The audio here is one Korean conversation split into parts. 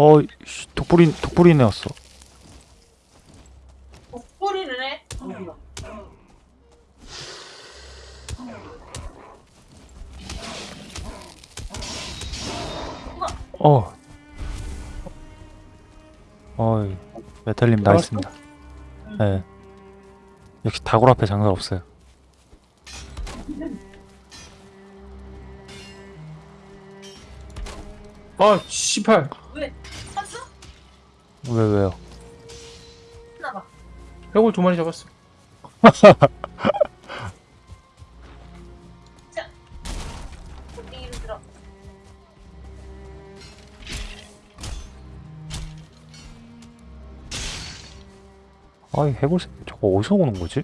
어, 독불인 애였어. 목소리를 해? 어. 어이, 메탈님 나있습니다. 네. 역시 다굴 앞에 장사 없어요. 아, 씨발. 왜? 샀어? 왜, 왜요? 나봐. 해골 두 마리 잡았어. 들어. 아이, 해골, 새- 저거 어디서 오는 거지?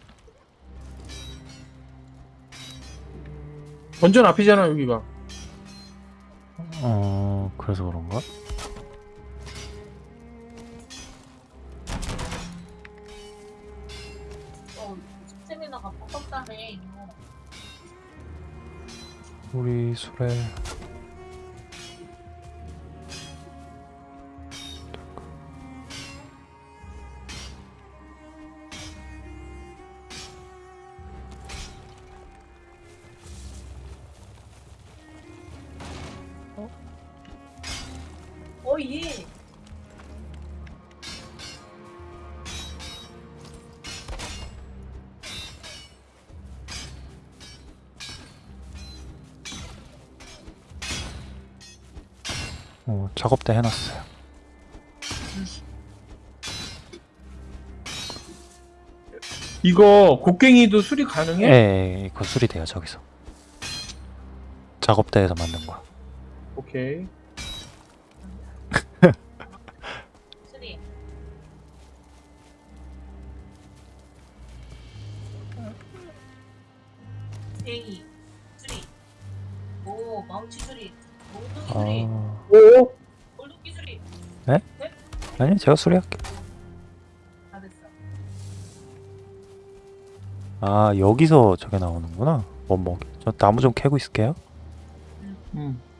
완전 앞이잖아, 여기가. 우리 술에 작업대 해놨어요. 이거 곡괭이도 수리 가능해? 예, 예, 이거 수리 돼요, 저기서. 작업대에서 만든 거야. 오케이. 아니, 제가 수리할게. 다 됐어. 아, 여기서 저게 나오는구나. 원목. 저 나무 좀 캐고 있을게요. 음. 오,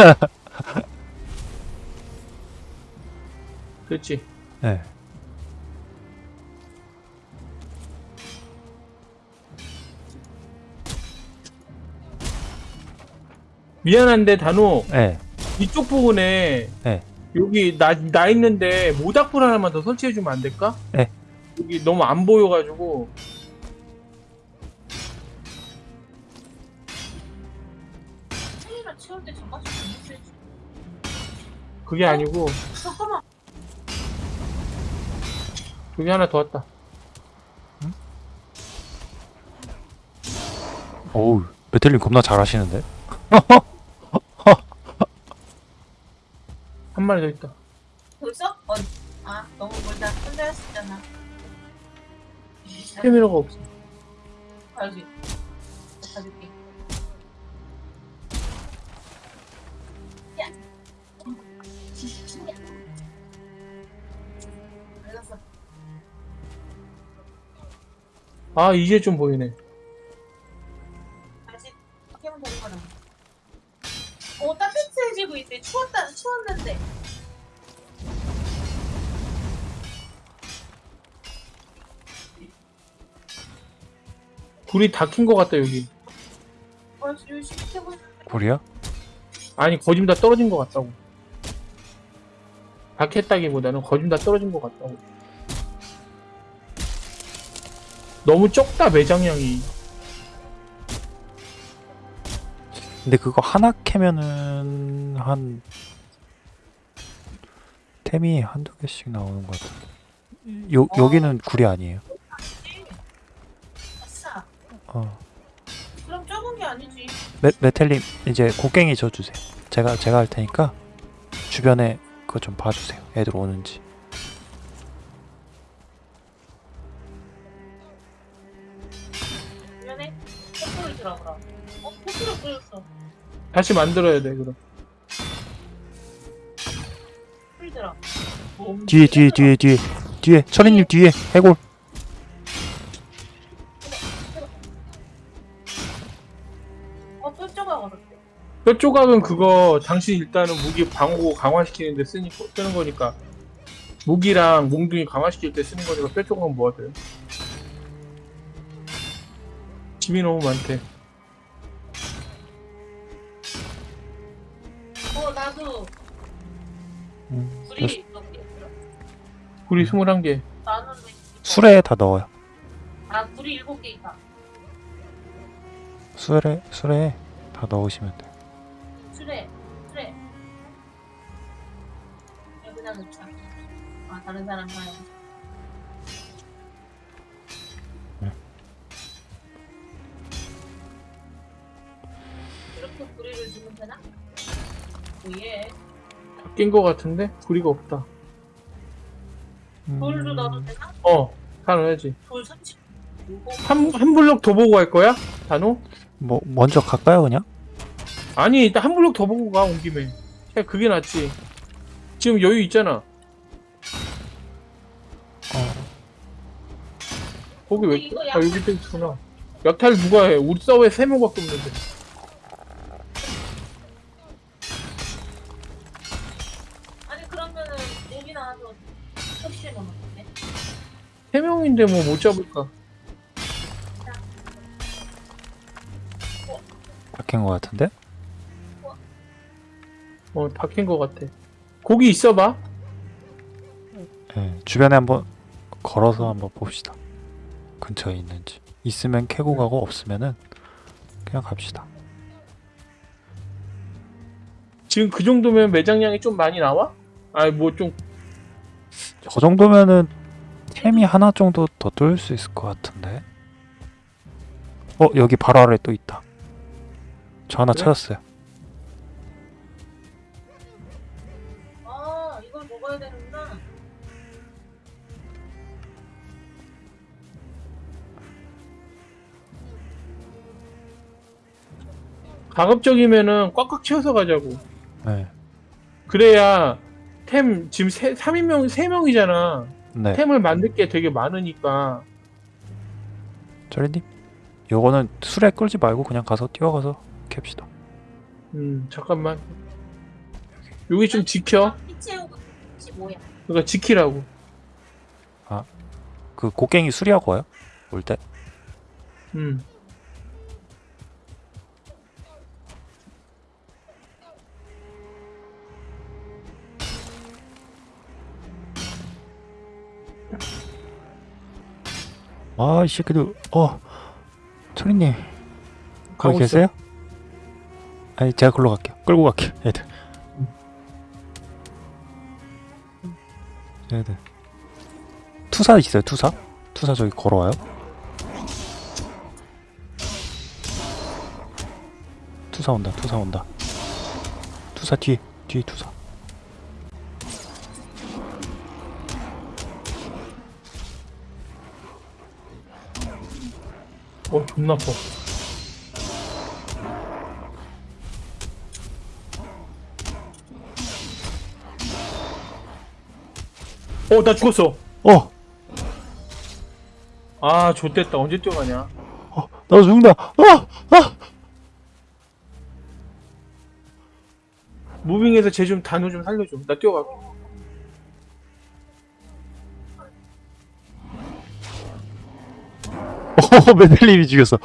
그렇지. 네. 미안한데, 단호. 네. 이쪽 부분에 네. 여기 나, 나 있는데 모닥불 하나만 더 설치해주면 안 될까? 네. 여기 너무 안 보여가지고. 그게 아니고, 잠깐만. 여기 하나 더 왔다. 어우, 메텔님 겁나 잘하시는데? 한 마리 더 있다. 벌써? 어. 아, 너무 멀다. 혼자 있잖아. 스테미너가 없어. 가야지. 가줄게. 아, 이제 좀 보이네. 아직. 오, 따뜻해지고 있대. 추웠다, 추웠는데. 불이 다킨것 같다, 여기. 어, 열심히 켜고 있는데. 불이야? 아니, 거짐 다 떨어진 것 같다고. 다 켰다기보다는 거짐 다 떨어진 것 같다고. 너무 적다, 매장량이. 근데 그거 하나 캐면은 한 템이 한두 개씩 나오는 것 같아. 요 여기는 굴이 아니에요. 어. 그럼 적은 게 아니지. 메, 메텔님 이제 곡괭이 줘 주세요. 제가 제가 할 테니까 주변에 그거 좀 봐주세요. 애들 오는지. 주변에 촛불 보여주라 그럼. 어 포트로 보여줬어. 다시 만들어야 돼 그럼. 풀더라. 뒤에 뒤에 뒤에 뒤에 뒤에 철이님 뒤에 해골 어또 쪼가거든. 뼈 조각은 그거 당신 일단은 무기 방어 강화시키는데 쓰니 쓰는 거니까 무기랑 몽둥이 강화시킬 때 쓰는 거니까 뼈 조각은 뭐가 돼요? 짐이 너무 많대. 어 나도 음, 불이 몇 개. 있더라. 우리 21개. 나는 왜 술에 다 넣어요 아 불이 일곱 개 있다. 술에 술에 다 넣으시면 돼요 술에 술에. 여기다 넣자. 아 다른 사람 봐요. 오예. 바뀐 거 같은데 구리가 없다. 돌도 넣어도 음, 되나? 어, 다 넣어야지. 돌 30. 한, 한 블록 더 보고 갈 거야? 단호? 뭐 먼저 갈까요 그냥? 아니, 일단 한 블록 더 보고 가, 온 김에. 그냥 그게 낫지. 지금 여유 있잖아. 어, 거기 왜, 아, 여기 또 있구나. 약탈 누가 해? 우리 서버에 세 명밖에 없는데. 세 명인데 뭐 못 잡을까? 바뀐 것 같은데? 어, 바뀐 거 같아. 거기 있어봐. 예, 주변에 한번 걸어서 한번 봅시다. 근처에 있는지. 있으면 캐고 가고 없으면은 그냥 갑시다. 지금 그 정도면 매장량이 좀 많이 나와? 아니, 뭐 좀, 저 정도면은 템이 하나 정도 더 뚫을 수 있을 것 같은데. 어 여기 바로 아래 또 있다. 저 하나 그래? 찾았어요. 아 이걸 먹어야 되는구나 가급적이면은 꽉꽉 채워서 가자고. 네. 그래야 템 지금 세, 3인명, 3명이잖아. 네. 템을 만들 게 되게 많으니까. 저리님, 요거는 술에 끌지 말고 그냥 가서 뛰어가서 캡시다. 음, 잠깐만. 여기 좀 지켜. 그러니까 지키라고. 그 곡괭이 수리하고 와요? 올 때? 음. 아, 이 새끼들, 어, 철이님, 거기 있어. 계세요? 아니, 제가 글로 갈게요. 끌고 갈게요, 애들. 애들. 투사 있어요, 투사? 투사 저기 걸어와요? 투사 온다, 투사 온다. 투사 뒤에, 뒤에 투사. 어, 존나 아파. 어, 나 죽었어. 어! 아, 좆됐다. 언제 뛰어가냐. 어! 나 죽는다! 아! 아! 무빙에서 쟤 좀 단호 좀 살려줘. 나 뛰어갈게. 어, 메델님이 죽였어.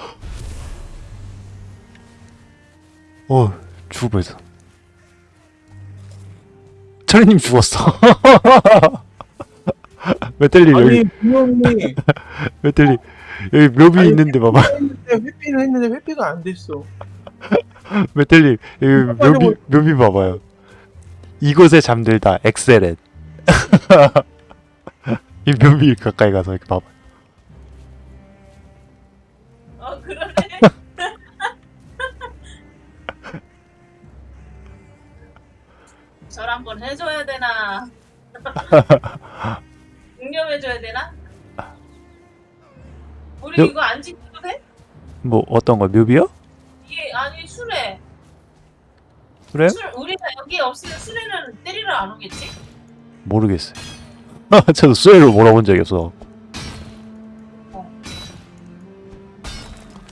어, 죽을 뻔했어. 철이님 죽었어. 메델님 여기, 분명히 메델님 여기 묘비 아니, 있는데 봐봐. 회피는 했는데 회피가 안 됐어. 메델님 여기 묘비 묘비 봐봐요. 이곳에 잠들다 엑셀렛. 이 묘비 가까이 가서 이렇게 봐봐. 어 그러네 절 한번 해줘야 되나 응념해줘야 되나 우리 요- 이거 안 지켜도 돼? 뭐 어떤 거 묘비요? 수레. 그래? 술, 우리가 여기 없으면 수레는 때리러 안 오겠지? 모르겠어요. 저도 수혜를 몰아본 적이 없어.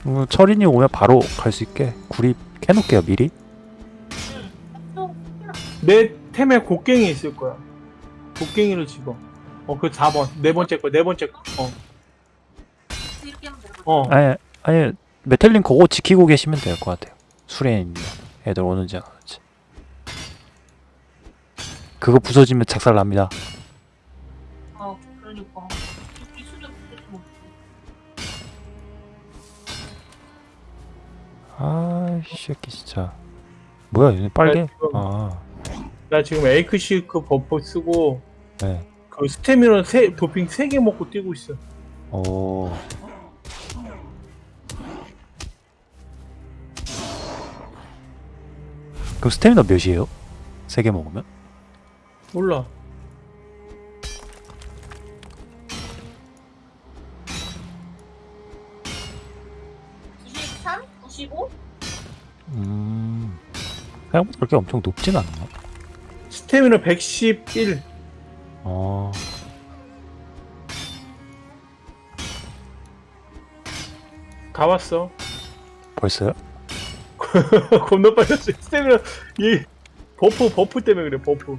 음, 철인이 오면 바로 갈 수 있게 구리 캐놓을게요 미리. 내 템에 곡괭이 있을 거야. 곡괭이를 집어. 어, 그 4번. 네 번째 거, 네 번째 거. 어. 어. 아니 아니 메텔린 그거 지키고 계시면 될 것 같아요. 수레 있는 애들 오는지 안 오는지. 그거 부서지면 작살 납니다. 어, 그러니까. 아이 새끼 진짜. 뭐야 얘네 빨개? 나 지금- 아나 지금 에이크 시크 버프 쓰고 네. 그 스태미너 세, 도핑 3개 먹고 뛰고 있어. 오. 그럼 스태미나 몇이에요? 세개 먹으면? 몰라. 음. 생각보다 그렇게 엄청 높진 않나? 스태미너 111. 어. 다 왔어. 벌써요? 겁나 빨랐어. 스태미너 이 buff buff 때문에 그래. buff.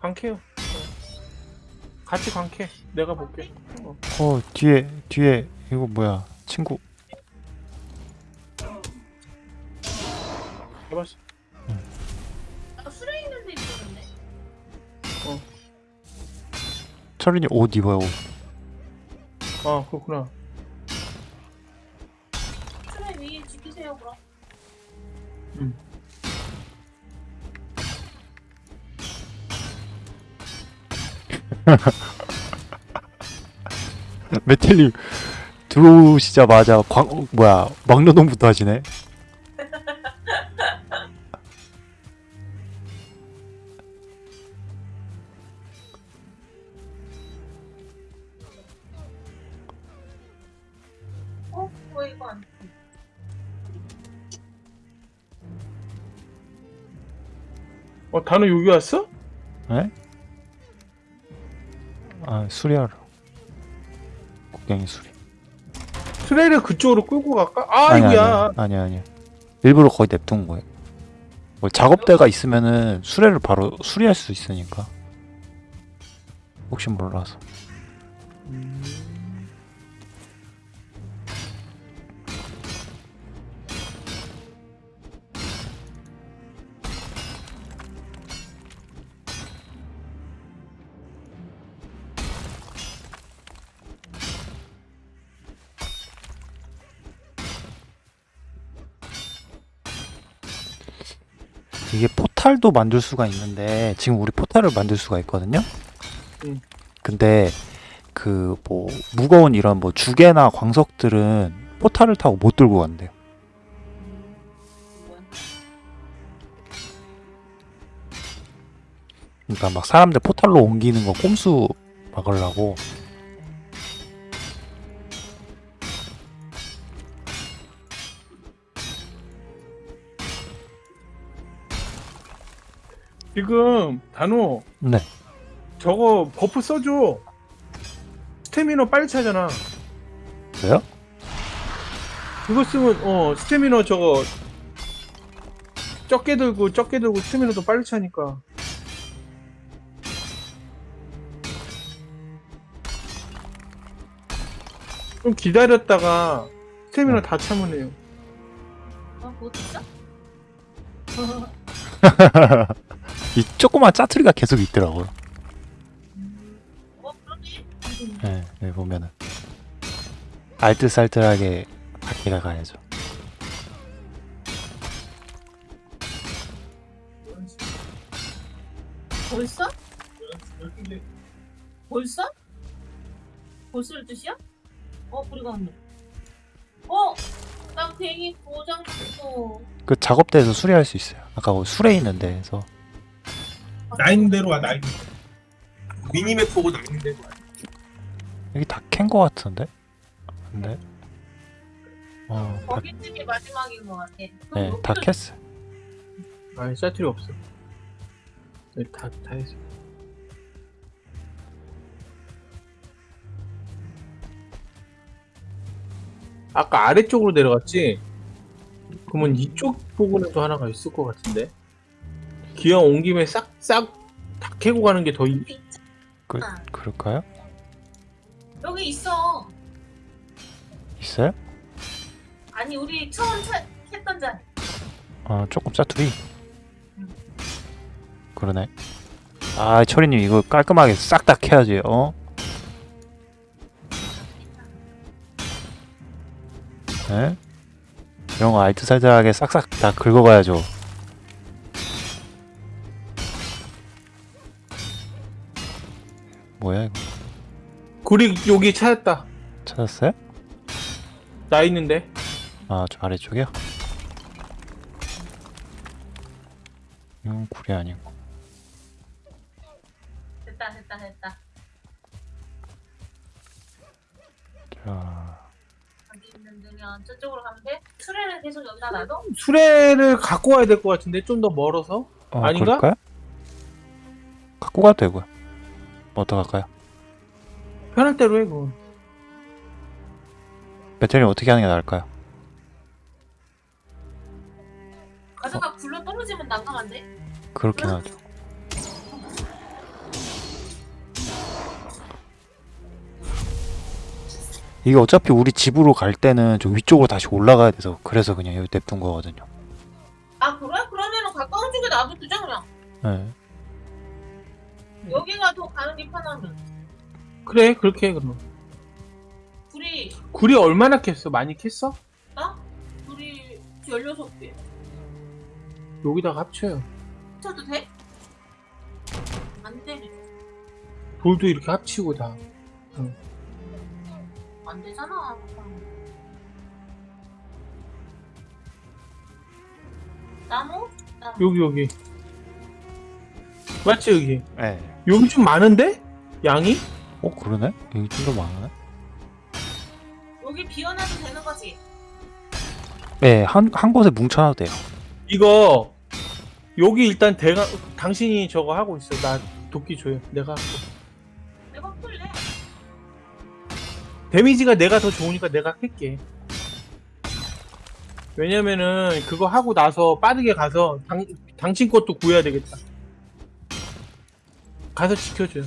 광캐요. 어. 같이 광캐. 내가 볼게. 어 뒤에 뒤에 이거 뭐야 친구 해봤어. 나 수레 있는 데 있었는데. 철인이 옷 입어요 옷. 아 그렇구나. 수레 위에 지키세요, 그럼. 메텔님 들어오시자마자 광 어, 뭐야 막노동부터 하시네 어? 왜 이거 안 돼? 어 단우 여기 왔어? 네? 아 수리하러. 곡괭이 수리. 트레이를 그쪽으로 끌고 갈까? 아이고야. 아니 아니 아니 일부러 거의 냅둔 거예요. 뭐 작업대가 있으면은 수레를 바로 수리할 수 있으니까. 혹시 몰라서. 이 포탈도 만들 수가 있는데 지금 우리 포탈을 만들 수가 있거든요. 음. 근데 그 뭐 무거운 이런 뭐 주개나 광석들은 포탈을 타고 못 들고 간대요. 그러니까 막 사람들 포탈로 옮기는 거 꼼수 막으려고 지금 단우 네. 저거 buff 써줘. 스태미너 빨리 차잖아. 왜요? 그거 쓰면 어 스태미너 저거 적게 들고 적게 들고 스태미너도 빨리 차니까. 좀 기다렸다가 스태미너 어. 다 차면 해요. 어, 뭐 있어? 이 조그만 짜투리가 계속 있더라고요. 어. 네, 네 보면은 알뜰살뜰하게 바퀴가 가야죠. 벌써? 벌써? 벌써 12시야? 어, 우리가 왔네. 어? 나 괜히 도장 줬어. 그 작업대에서 수리할 수 있어요. 아까 그 수레 있는 데에서 나 있는 대로 와, 나 있는 미니맵 보고 나는데 여기 다 캔 거 같은데? 근데 어, 다, 거기 집이 마지막인 것 같아. 네, 다 캤어. 아니 사투리 없어 네, 다, 다 했어 아까 아래쪽으로 내려갔지? 그러면 이쪽 부분에도 하나가 있을 것 같은데 기왕 온 김에 싹싹 다 캐고 가는 게 더 이... 그, 그럴까요? 여기 있어. 있어요? 아니 우리 처음 차, 했던 자리. 어, 조금 짜투리. 그러네. 아, 철이님 이거 깔끔하게 싹 다 캐야지. 어? 네? 이런 거 알뜰살뜰하게 싹싹 다 긁어가야죠. 뭐야 이거? 구리 여기 찾았다 찾았어요? 나 있는데 아, 저 아래쪽이요? 음, 구리 아니고. 됐다 됐다 됐다. 자, 여기 있는 데면 저쪽으로 가면 돼? 트레를 계속 여기다 놔둬? 수레를 갖고 와야 될 것 같은데 좀 더 멀어서 어, 아닌가? 그럴까요? 갖고 가도 되고요. 뭐 어떡할까요? 편할 대로 해 그건 배터리 어떻게 하는 게 나을까요? 가져가 굴러 떨어지면 난감한데? 그렇긴 하죠. 이게 어차피 우리 집으로 갈 때는 좀 위쪽으로 다시 올라가야 돼서 그래서 그냥 여기 냅둔 거거든요. 아 그래? 그러면은 가까운 쪽에 놔두자 그냥. 네. 여기가 더 가는 게 편하면. 그래 그렇게 해 그럼 둘이 구리 얼마나 캤어? 많이 캤어? 나? 둘이 16개. 여기다가 합쳐요 쳐도 돼? 안 되네. 돌도 이렇게 합치고 다안 되잖아. 나무? 나무. 여기 여기 맞지 여기 네. 여기 좀 많은데? 양이? 어 그러네? 여기 좀 더 많네. 여기 비워놔도 되는 거지? 네, 한, 한 곳에 뭉쳐놔도 돼요. 이거 여기 일단 대가 당신이 저거 하고 있어 나 도끼 줘요 내가 할게. 내가 풀래. 데미지가 내가 더 좋으니까 내가 할게 왜냐면은 그거 하고 나서 빠르게 가서 당, 당신 것도 구해야 되겠다 가서 지켜줘요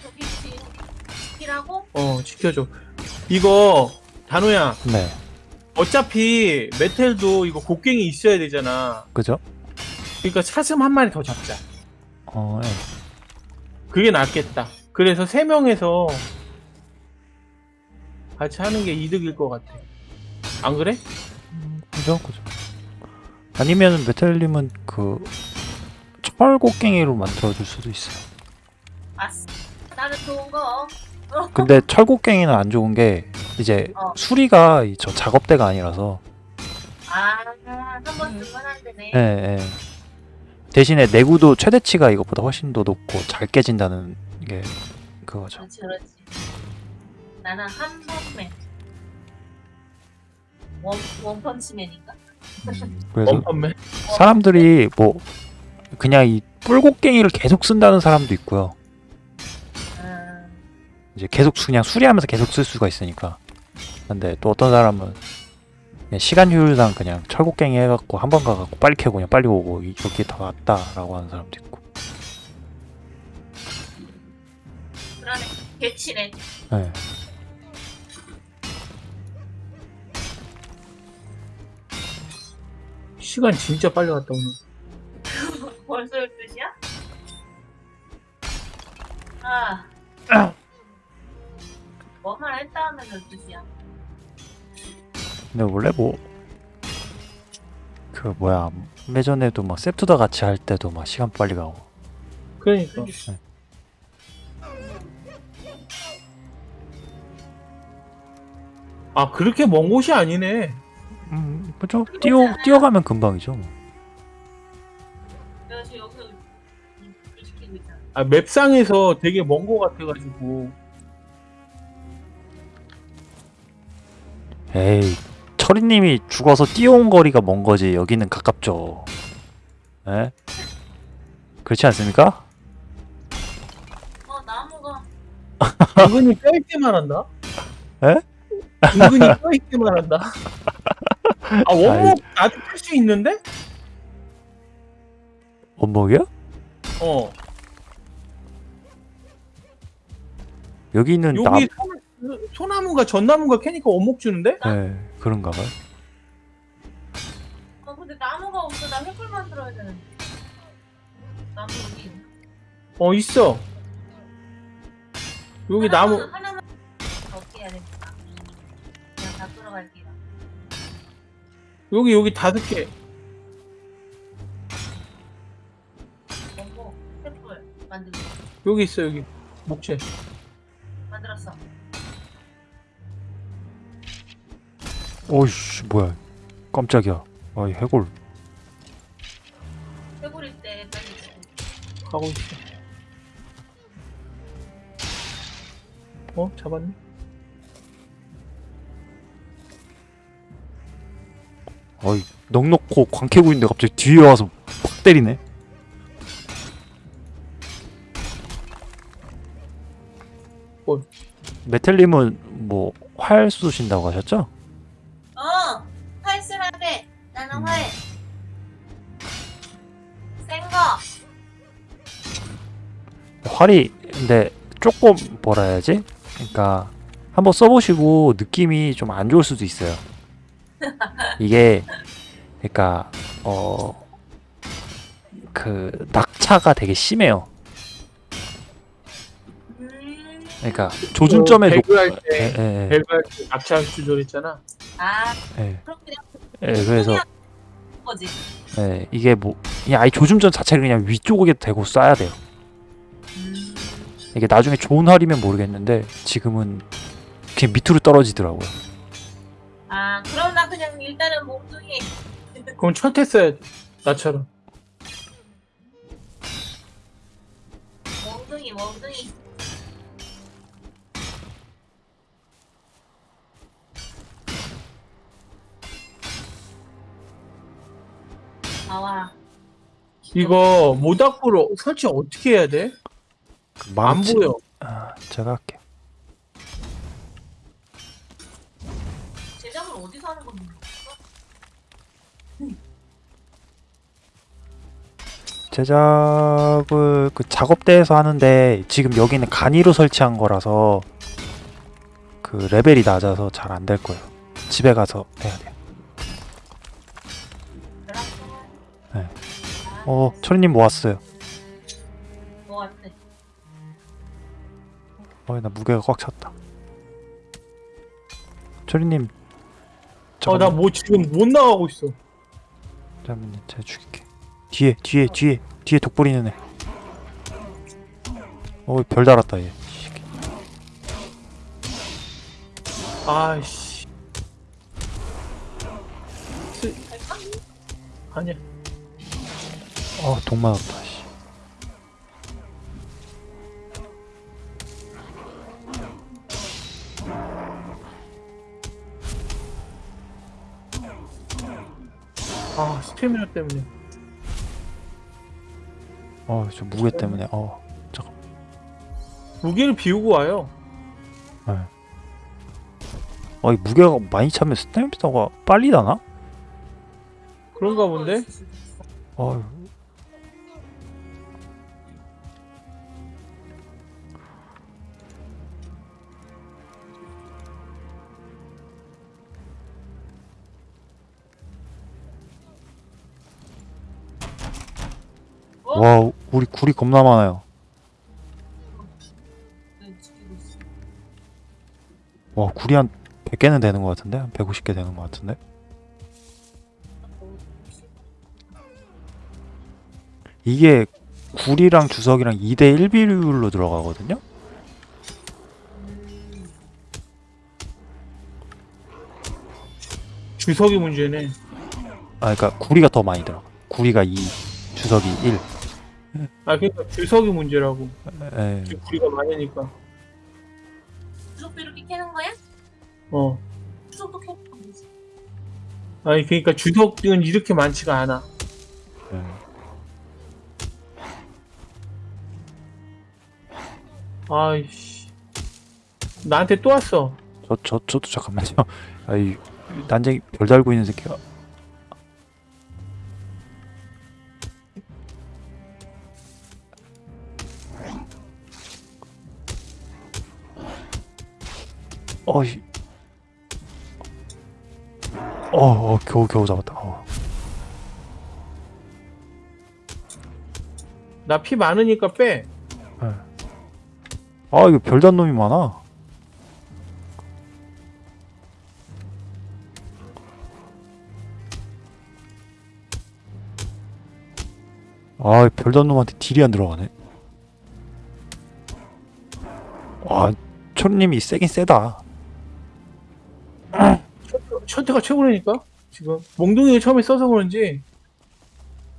저기 지- 지키라고? 어 지켜줘 이거 단호야 네. 어차피 메텔도 이거 곡괭이 있어야 되잖아 그죠? 그러니까 사슴 한 마리 더 잡자 어, 네. 그게 낫겠다 그래서 세 명에서 같이 하는 게 이득일 것 같아 안 그래? 그죠? 그죠. 아니면 메텔님은 그 철곡갱이로 만들어줄 수도 있어요. 아싸. 나는 좋은 거. 근데 철곡갱이는 안 좋은 게 이제 어. 수리가 이저 작업대가 아니라서 아, 한번 쓰면 안 되네. 예, 예. 대신에 내구도 최대치가 이것보다 훨씬 더 높고 잘 깨진다는 게 그거죠. 그렇지, 그렇지. 나는 한 번맨. 원, 원펀치맨인가? 그래서 원펀맨 사람들이 뭐 그냥 이 뿔곡갱이를 계속 쓴다는 사람도 있고요. 음, 이제 계속 수- 그냥 수리하면서 계속 쓸 수가 있으니까. 근데 또 어떤 사람은 그냥 시간 효율상 그냥 철곡갱이 해갖고 한 번 가갖고 빨리 캐고 그냥 빨리 오고 이렇게 더 낫다 라고 하는 사람도 있고. 그러네. 개치네. 네. 시간 진짜 빨리 갔다 오네 벌써 12시야? 아. 뭐 하나 했다 하면 12시야. 근데 원래 뭐 그 뭐야 예전에도 막 세프다 같이 할 때도 막 시간 빨리 가고. 그러니까. 아 그렇게 먼 곳이 아니네. 음 그죠? 뛰어 뛰어가면 금방이죠 뭐. 아, 맵상에서 되게 먼 거 같아가지고 에이 철이님이 죽어서 뛰어온 거리가 먼 거지 여기는 가깝죠 에? 그렇지 않습니까? 어 나무가 은근히 뼈있게만 한다. 에? 은근히 뼈있게만 한다. 아 원목 나도 풀수 있는데? 원목이요? 어 여기는 여기 남... 소, 소나무가 전나무가 캐니까 원목 주는데? 네 그런가 봐요 어 근데 나무가 없어 나 횃불 만들어야 되는데 나무 여기 어 있어. 여기 나무 하나만, 하나만 어떻게 해야 됩니까? 그냥 다 끌어갈게요 여기 여기 다섯 개. 횃불 만들고 여기 있어 여기 목재. 만들었어 오이씨 뭐야 깜짝이야 아이 해골 횃불일 때 빨리 가고 있어. 어 잡았네. 어이 넉 놓고 광 캐고 있는데 갑자기 뒤에 와서 팍 때리네 뭘? 메텔님은 뭐 활 쏘신다고 하셨죠? 활이 근데 조금 뭐라 해야지? 그러니까 한번 써보시고 느낌이 좀 안 좋을 수도 있어요. 이게 그러니까 어 그 낙차가 되게 심해요. 음... 그러니까 조준점에 높. 배그할 예, 때 예, 배그할 때 낙차 조절했잖아. 아 예, 그럼 그냥 예, 그래서 거지 예, 이게 뭐 그냥 아예 조준점 자체를 그냥 위쪽에 대고 쏴야 돼요. 음... 이게 나중에 좋은 활이면 모르겠는데 지금은 그냥 밑으로 떨어지더라고요. 아 그럼 나 그냥 일단은 몽둥이 그럼 첫해 써야지. 나처럼. 몽둥이 몽둥이 나와라 이거 모닥불 설치 어떻게 해야 돼? 그안 망치- 보여. 아, 제가 할게요. 제작을 어디서 하는 겁니까? 제작을 그 작업대에서 하는데 지금 여기는 간이로 설치한 거라서 그 레벨이 낮아서 잘 안 될 거예요. 집에 가서 해야 돼요. 네. 아, 어, 철이님 모았어요. 뭐 같아 어, 나 무게가 꽉 찼다. 철이님, 어, 나 뭐 지금 못 나가고 있어. 잠깐만요, 제가 죽일게. 뒤에, 뒤에, 뒤에, 뒤에 독 부리는 애. 어, 별 달았다 얘. 아이씨. 아니야. 어, 독 맞았다. 아, 스태미나 때문에. 어, 저 무게 때문에. 어, 무게를 비우고 와요. 어, 이 무게가 많이 차면 스태미나가 빨리 나나? 그런가 본데? 어, 와, 우리 굴이 겁나 많아요. 와, 굴이 한 100개는 되는 것 같은데? 한 150개 되는 것 같은데? 이게 굴이랑 주석이랑 2대1 비율로 들어가거든요? 주석이 문제네. 아, 그러니까 구리가 더 많이 들어가. 구리가 2, 주석이 1. 아 그러니까 주석이 문제라고. 예. 우리가 많으니까. 주석도 이렇게 캐는 거야? 어. 주석도 캐는 거지. 아니 그러니까 주석은 이렇게 많지가 않아. 예. 아이씨. 나한테 또 왔어. 저, 저, 저도 잠깐만요. 아이, 난쟁이 별 달고 있는 새끼가. 어이. 어, 어, 겨우, 겨우 잡았다. 어. 나 피 많으니까 빼. 예. 아, 이거 별단 놈이 많아. 아, 별단 놈한테 딜이 안 들어가네. 아, 초님이 세긴 세다. 셔터가 최고라니까 지금. 몽둥이를 처음에 써서 그런지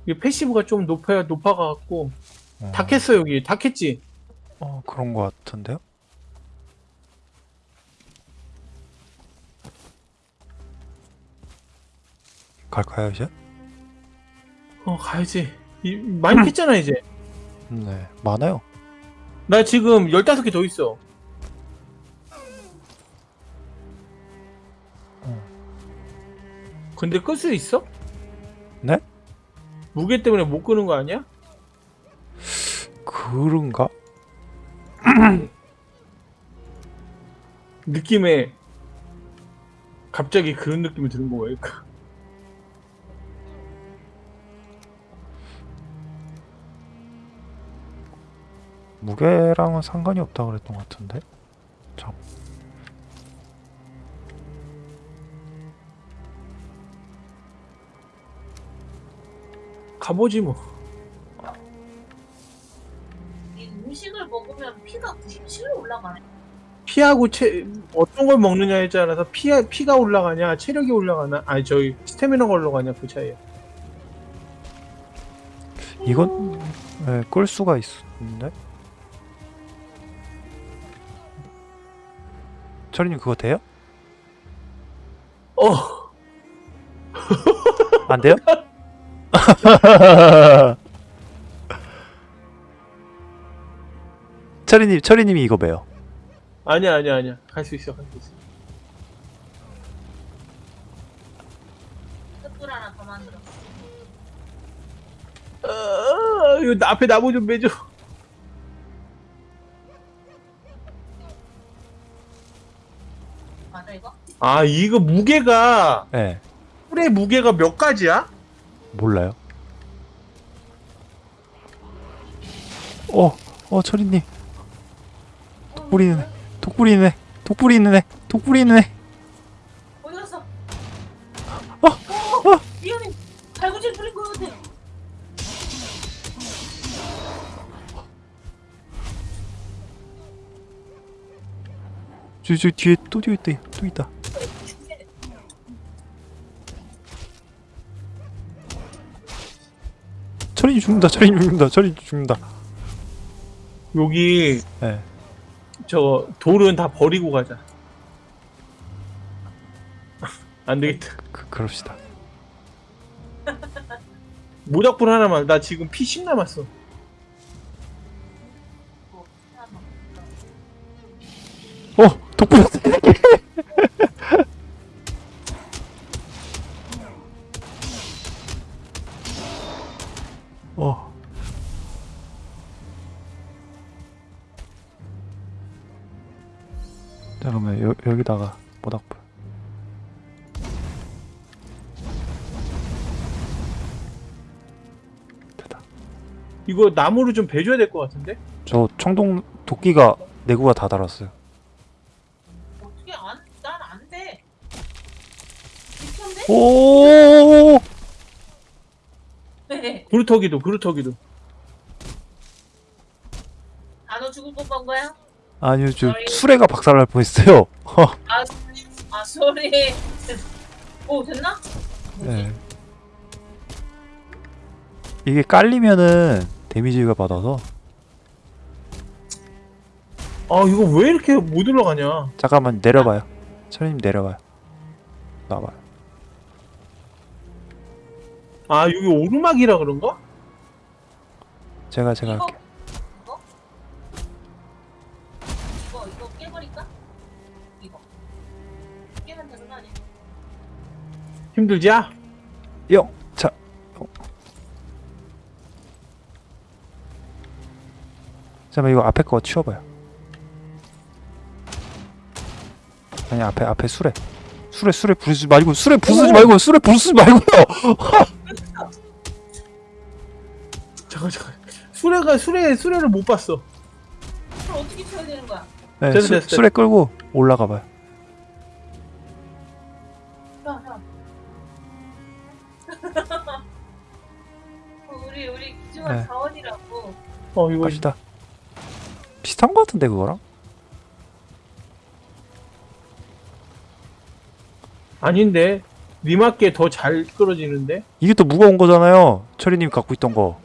이게 패시브가 좀 높아야 높아가갖고 어, 다 캤어 여기 다 캤지. 어, 그런 거 같은데요? 갈까요, 이제? 어 가야지. 이, 많이 캤잖아 이제. 네, 많아요. 나 지금 15개 더 있어 근데 끌 수 있어? 네? 무게 때문에 못 끄는 거 아니야? 그런가? 느낌에 갑자기 그런 느낌이 드는 거예요 무게랑은 상관이 없다 그랬던 것 같은데. 참. 가보지 뭐 이 음식을 먹으면 피가 97로 올라가네. 피하고 체, 어떤 걸 먹느냐에 따라서 피, 피가 올라가냐 체력이 올라가나 아니 저기 스태미너가 올라가냐 그 차이야 이건 네, 끌 수가 있는데. 철이님 그거 돼요? 어 안 돼요? 철이님, 철이님이 이거 매요. 아니야 아니야 아니야 갈 수 있어 갈 수 있어 횃불 하나 더 만들었어. 아, 이거 나- 앞에 나무 좀 매줘 맞아 이거? 아 이거 무게가 네, 뿔의 무게가 몇 가지야? 몰라요. 어, 어, 철이님, 독불이 있는 애, 독불이 있는 애, 독불이 있는 애, 독불이 있는 애. 어디 갔어? 어, 어, 위험해. 달구질 뿌린 거 같아. 저, 저 뒤에 또 뒤에 있다, 또 있다. 철이님 죽는다, 철이님 죽는다, 철이님 죽는다. 여기 네. 저 돌은 다 버리고 가자 안 되겠다 그, 그럽시다. 모닥불 하나만 나 지금 피 10 남았어 어, 독불. 이거 나무를 좀 베줘야 될 것 같은데? 저 청동 도끼가 내구가 다 달았어요. 어떻게 안? 난 안 돼. 미쳤네? 오! 네. 그루터기도 그루터기도 단어 죽을 뻔한 거야? 아니요, 저 어이. 수레가 박살날 뻔했어요. 아, 아 소리. 오 됐나? 뭐지? 네. 이게 깔리면은 데미지가 받아서 아 이거 왜 이렇게 못 올라가냐 잠깐만 내려봐요 철님 내려봐요 나와요 아 여기 오르막이라 그런가? 제가 제가 이거 할게요 이거 이거 이거 깨버릴까? 이거 깨면 되는 거 아니야? 힘들지? 야 영! 자 영. 잠깐만 이거 앞에 거 치워봐요 아니 앞에 앞에 수레 수레 수레 부수지 말고 수레 부수지 말고 수레 부수지 말고요 잠깐 잠깐 수레가 수레 수레를 못 봤어 그럼 어떻게 쳐야 되는 거야? 네, 됐어, 수, 됐어. 수레 끌고 올라가봐요 형 형. 우리 우리 기중한 네. 자원이라고. 어 이거 갑시다 비슷한 거 같은데 그거랑? 아닌데 니맞게 더 잘 끌어지는데 이게 또 무거운 거잖아요 철이님 갖고 있던 거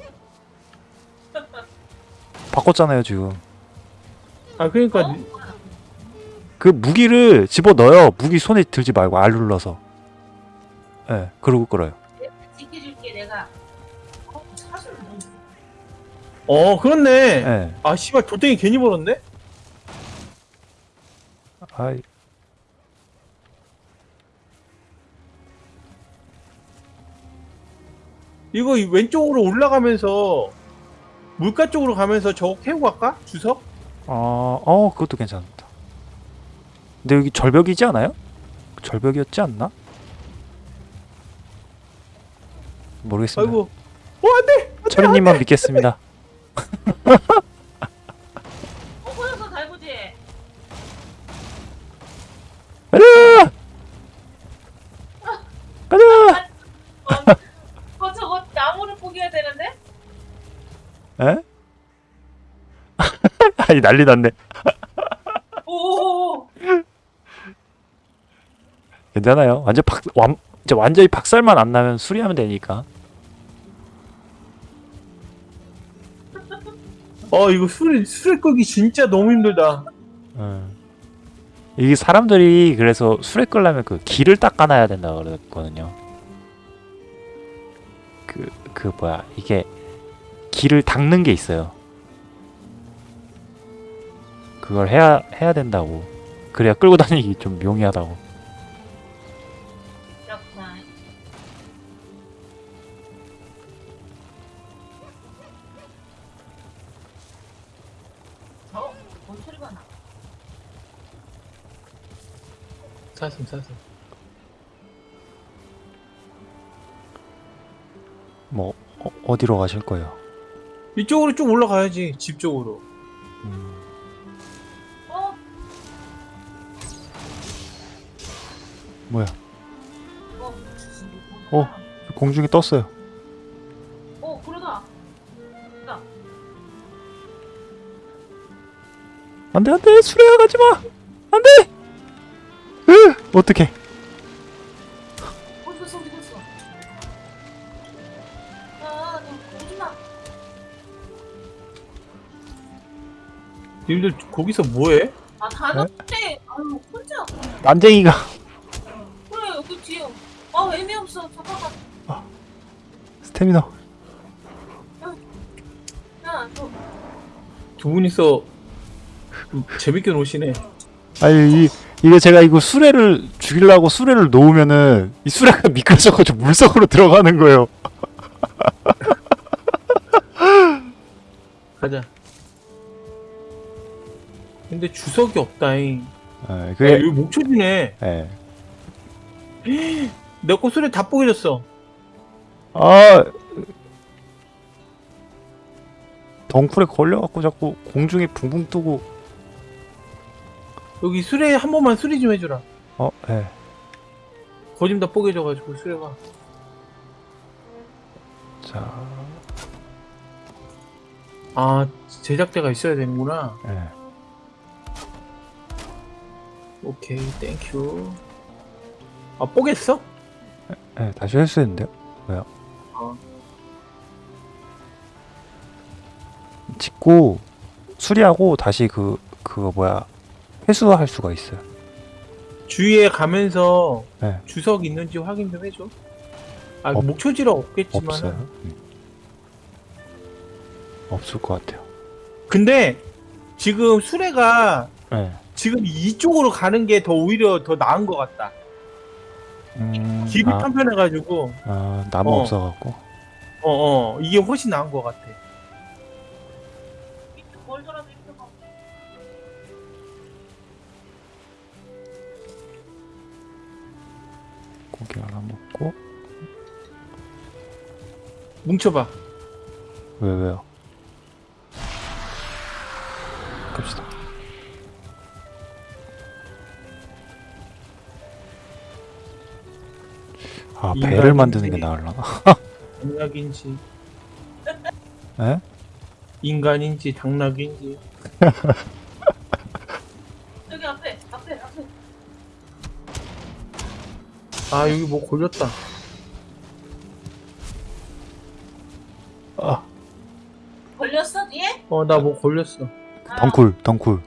바꿨잖아요 지금 아 그러니까 어? 그 무기를 집어 넣어요. 무기 손에 들지 말고 알 눌러서. 예, 네, 그러고 끌어요. 내가 지켜줄게 내가. 어 사실 뭐 어 그렇네 예. 네. 아 씨발 돌덩이 괜히 벌었네 아, 이거 이 왼쪽으로 올라가면서 물가 쪽으로 가면서 저거 캐고 갈까? 주석? 어, 어, 그것도 괜찮다. 근데 여기 절벽이지 않아요? 절벽이었지 않나? 모르겠습니다. 아이고 어 안돼 철이님만 믿겠습니다. 어 보여서 달구지. 가자! 가자! 어, 어 저거 나무를 포기해야 되는데? 에? 아니 난리 났네. 오. 괜찮아요. 완전 박, 완, 완전히 박살만 안 나면 수리하면 되니까. 어 이거 수레 수레 끌기 진짜 너무 힘들다 음. 이게 사람들이 그래서 수레 끌려면 그 길을 닦아놔야 된다 그랬거든요. 그, 그 뭐야 이게 길을 닦는 게 있어요. 그걸 해야 해야 된다고. 그래야 끌고 다니기 좀 용이하다고. 사슴 사슴 뭐 어, 어디로 가실 거예요? 이쪽으로 쭉 올라가야지 집 쪽으로 음, 어, 뭐야? 어, 어. 공중에 떴어요. 어, 그러다. 안돼 안돼 수레야 가지 마. 안돼. 아, 마. 님들 거기서 뭐해? 아, 다녔대. 아유, 혼자. 난쟁이가 그래, 여기 뒤에. 아, 의미 없어. 잠깐만. 스태미너. 야, 너. 두 분이서 재밌게 노시네 아니 이 이게 제가 이거 수레를 죽이려고 수레를 놓으면은 이 수레가 미끄러져가지고 물속으로 들어가는 거예요. 가자. 근데 주석이 없다잉. 아, 야, 그게 여기 목초지네. 예. 내거 수레 다 뽀개졌어. 아 덩쿨에 걸려갖고 자꾸 공중에 붕붕 뜨고 여기 수레 한 번만 수리 좀 해주라 어 예. 거짐 다 뽀개져가지고 수레가 자 아 제작대가 있어야 되는구나 예. 오케이 thank you 아 뽀겠어? 예, 다시 할 수 있는데요? 짓고 수리하고 다시 그 그거 뭐야 회수할 수가 있어요. 주위에 가면서 네. 주석 있는지 확인 좀 해줘. 아 없- 목초지라 없겠지만. 없어요. 음. 없을 것 같아요. 근데 지금 수레가 네. 지금 이쪽으로 가는 게 더 오히려 더 나은 것 같다. 음, 길이 아, 편편해가지고 아, 나무 어. 없어갖고. 어 어 이게 훨씬 나은 것 같아. 뭉쳐봐. 왜 왜요? 갑시다. 아. 배를 만드는 게 나을라나? 당락인지 에? 인간인지 당락인지. 저기 앞에 앞에 앞에. 아 여기 뭐 걸렸다. 어 나 뭐 걸렸어. 아, 덩쿨 덩쿨.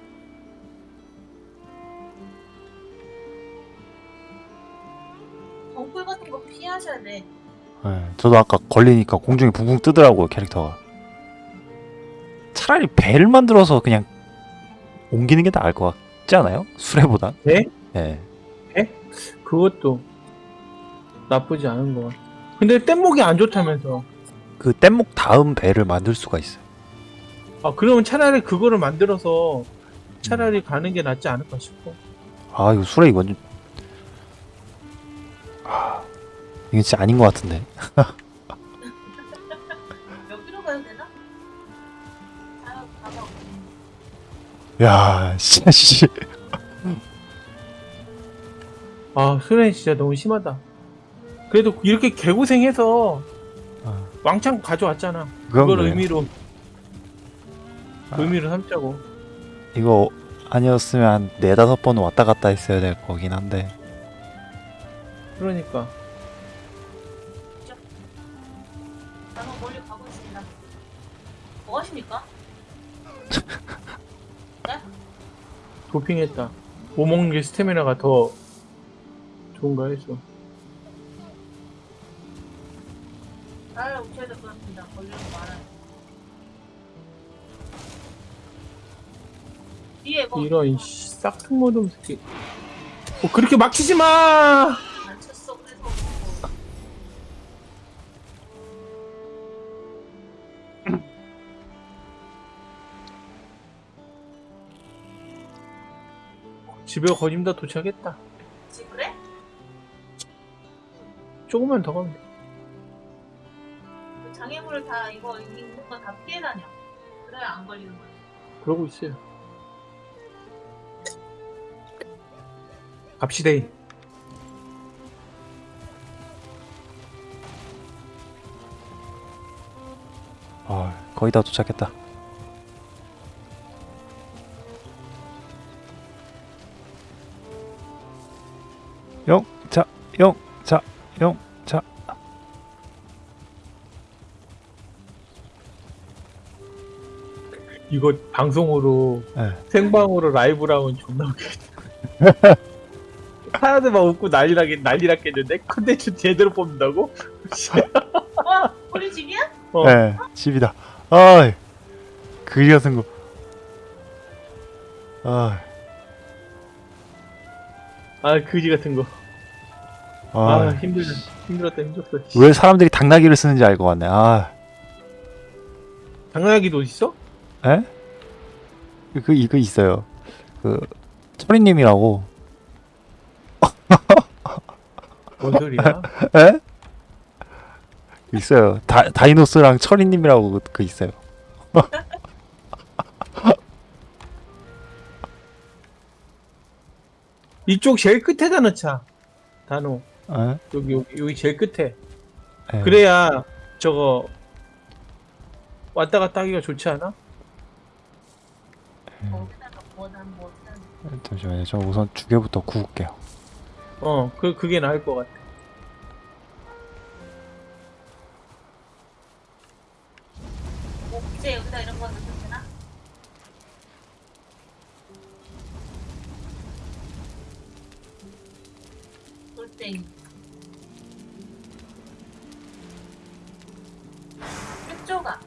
덩굴 같은 거 피하셔야 돼. 네, 저도 아까 걸리니까 공중에 붕붕 뜨더라고요 캐릭터가. 차라리 배를 만들어서 그냥 옮기는 게 나을 것 같지 않아요? 수레보다. 배? 네. 그것도 나쁘지 않은 것 같아. 근데 뗏목이 안 좋다면서. 그 뗏목 다음 배를 만들 수가 있어요. 아 그러면 차라리 그거를 만들어서 차라리 가는 게 낫지 않을까 싶어. 아 이거 수레 이건 좀... 아 이건 진짜 아닌 것 같은데. 여기로 가야 되나? 아 가봐. 야, 씨, 씨. 아 수련이 진짜 너무 심하다. 그래도 이렇게 개고생해서 아, 왕창 가져왔잖아. 그걸. 의미로 아. 의미로 삼자고. 이거 아니었으면 한 네다섯 번 왔다 갔다 했어야 될 거긴 한데. 그러니까 나는 멀리 가고 있습니다. 뭐 하십니까? 도핑했다. 뭐 먹는 게 스태미나가 더 좋은가 했어. 잘 오셔야 될 것 같습니다. 걸리는 거 많아요. 뒤에 뭐 이런 씨, 싹퉁모듬 새끼. 뭐 그렇게 막히지 마. 그래서 집에 거짐 다 도착했다. 그치 그래? 조금만 더 가면 돼. 그 장애물을 다 이거 있는 거다 피해 다녀. 그래야 안 걸리는 거야. 그러고 있어요. 갑시다. 아, 거의 다 도착했다. 영 자, 영 자, 영 자. 이거 방송으로 네. 생방으로 라이브로 하면 존나 웃기겠다. 사람들 막 웃고 난리 나겠 난리 났겠는데 컨텐츠 제대로 뽑는다고? 어? 우리 집이야? 어. 네, 집이다. 아, 그리 같은 거. 아, 아 그지 같은 거. 아, 아, 힘들다. 힘들었다 힘들었어. 왜 사람들이 당나귀를 쓰는지 알 것 같네. 아, 당나귀도 있어? 에? 그 이거 있어요. 그 철이님이라고. 뭔 소리야? 에? 있어요. 다, 다이노스랑 철이님이라고 그, 그 있어요. 이쪽 제일 끝에다 넣자. 단호. 에? 여기 여기 여기 제일 끝에. 에. 그래야 저거 왔다 갔다 하기가 좋지 않아? 거기다가 뭐난 뭐난 잠시만요. 저 우선 주개부터 구울게요. 어, 그, 그게 나을 것 같아. 목재 여기다 이런 거 넣으면 되나? 돌땡이. 쪼가